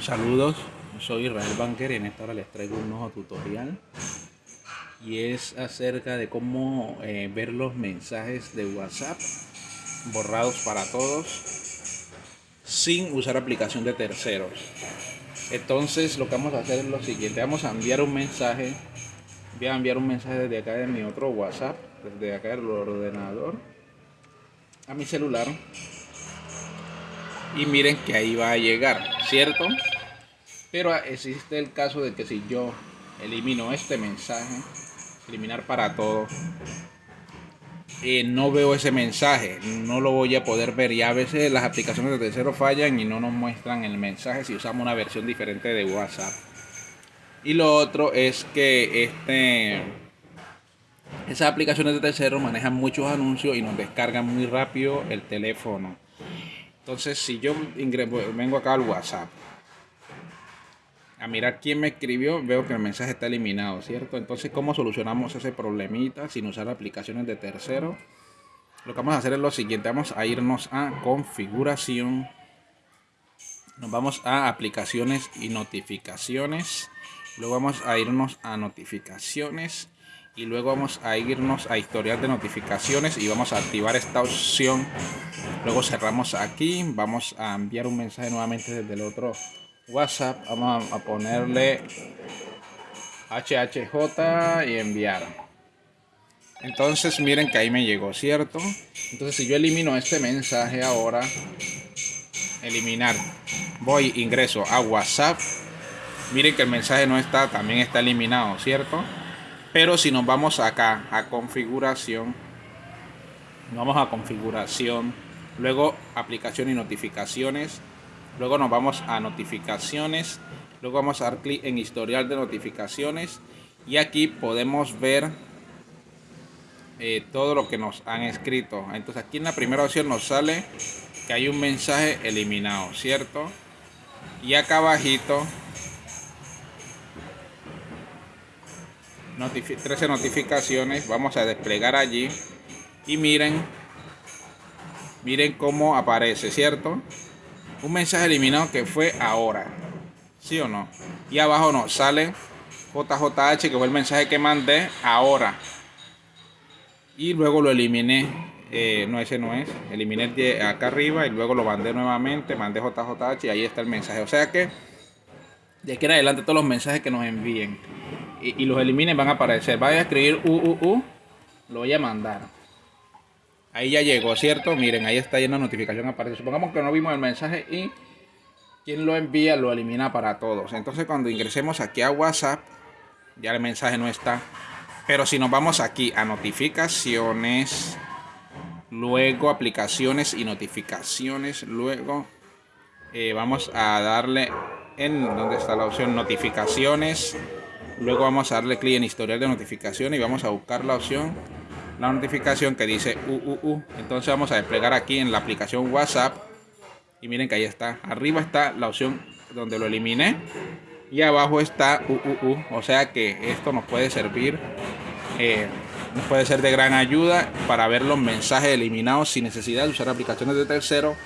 Saludos, soy Israel Banker y en esta hora les traigo un nuevo tutorial y es acerca de cómo eh, ver los mensajes de WhatsApp borrados para todos sin usar aplicación de terceros. Entonces lo que vamos a hacer es lo siguiente, vamos a enviar un mensaje, voy a enviar un mensaje desde acá de mi otro WhatsApp, desde acá del ordenador a mi celular y miren que ahí va a llegar, ¿cierto? Pero existe el caso de que si yo elimino este mensaje, eliminar para todo, eh, no veo ese mensaje, no lo voy a poder ver y a veces las aplicaciones de tercero fallan y no nos muestran el mensaje si usamos una versión diferente de WhatsApp. Y lo otro es que este esas aplicaciones de tercero manejan muchos anuncios y nos descargan muy rápido el teléfono. Entonces, si yo vengo acá al WhatsApp a mirar quién me escribió, veo que el mensaje está eliminado, ¿cierto? Entonces, ¿cómo solucionamos ese problemita sin usar aplicaciones de tercero? Lo que vamos a hacer es lo siguiente, vamos a irnos a configuración, nos vamos a aplicaciones y notificaciones, luego vamos a irnos a notificaciones y luego vamos a irnos a historial de notificaciones y vamos a activar esta opción. Luego cerramos aquí vamos a enviar un mensaje nuevamente desde el otro whatsapp. Vamos a ponerle hhj y enviar. Entonces miren que ahí me llegó cierto entonces si yo elimino este mensaje ahora eliminar voy ingreso a whatsapp. Miren que el mensaje no está también está eliminado cierto pero si nos vamos acá a configuración, vamos a configuración, luego aplicación y notificaciones, luego nos vamos a notificaciones, luego vamos a dar clic en historial de notificaciones y aquí podemos ver eh, todo lo que nos han escrito. Entonces aquí en la primera opción nos sale que hay un mensaje eliminado, ¿cierto? Y acá abajito 13 notificaciones vamos a desplegar allí. Y miren miren cómo aparece cierto un mensaje eliminado que fue ahora sí o no y abajo nos sale JJH que fue el mensaje que mandé ahora. Y luego lo eliminé eh, no ese no es. Eliminé acá arriba y luego lo mandé nuevamente mandé JJH y ahí está el mensaje. O sea que de aquí en adelante todos los mensajes que nos envíen y, los eliminen van a aparecer. Vaya a escribir UUU, lo voy a mandar. Ahí ya llegó, ¿cierto? Miren, ahí está llena notificación aparece. Supongamos que no vimos el mensaje y quien lo envía lo elimina para todos. Entonces cuando ingresemos aquí a WhatsApp, ya el mensaje no está. Pero si nos vamos aquí a notificaciones, luego aplicaciones y notificaciones, luego eh, vamos a darle en donde está la opción notificaciones Luego vamos a darle clic en historial de notificación y vamos a buscar la opción, la notificación que dice UUU. Entonces vamos a desplegar aquí en la aplicación WhatsApp. Y miren que ahí está. Arriba está la opción donde lo eliminé. Y abajo está UUU. O sea que esto nos puede servir. Eh, nos puede ser de gran ayuda para ver los mensajes eliminados sin necesidad de usar aplicaciones de tercero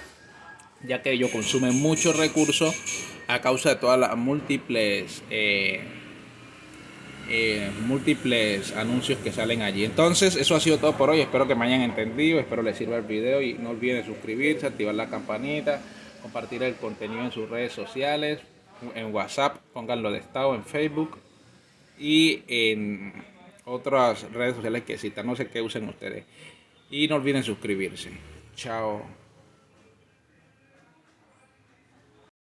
ya que ello consume muchos recursos a causa de todas las múltiples eh, eh, múltiples anuncios que salen allí. Entonces, eso ha sido todo por hoy. Espero que me hayan entendido, espero les sirva el video y no olviden suscribirse, activar la campanita, compartir el contenido en sus redes sociales, en WhatsApp, pónganlo de estado en Facebook y en otras redes sociales que citan, no sé qué usen ustedes. Y no olviden suscribirse. Chao.